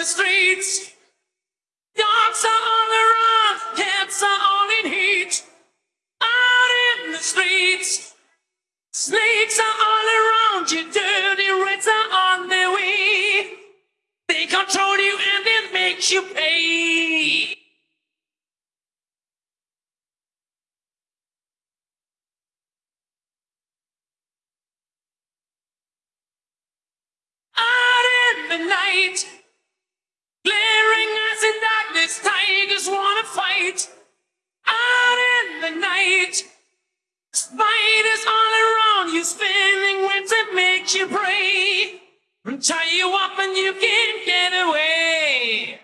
the streets. Dogs are on the run, cats are all in heat. Out in the streets, snakes are all around you, dirty rats are on their way. They control you and it makes you pay. Out in the night, wanna. Out in the night, spiders all around you, spinning webs that makes you pray. And tie you up and you can't get away.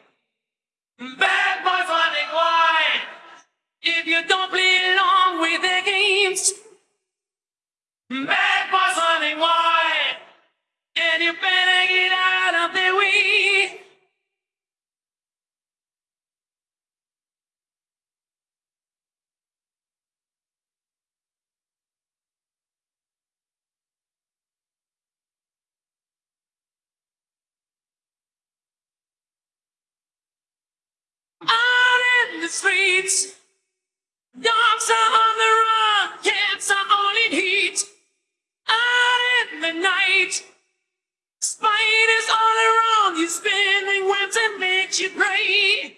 Bad boys running wide. If you don't play the streets, dogs are on the run, cats are all in heat. Out in the night, spiders all around you, spinning webs that makes you pray.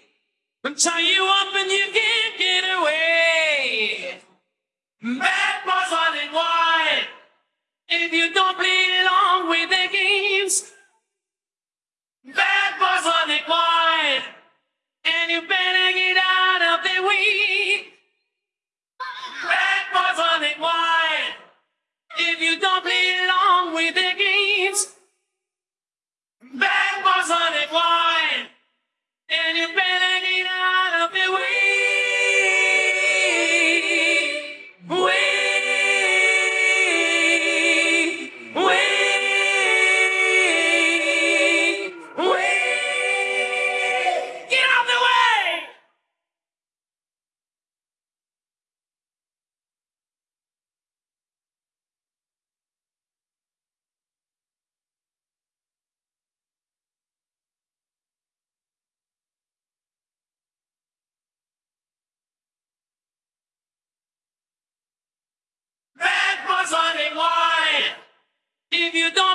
And tie you up and you can't get away. You don't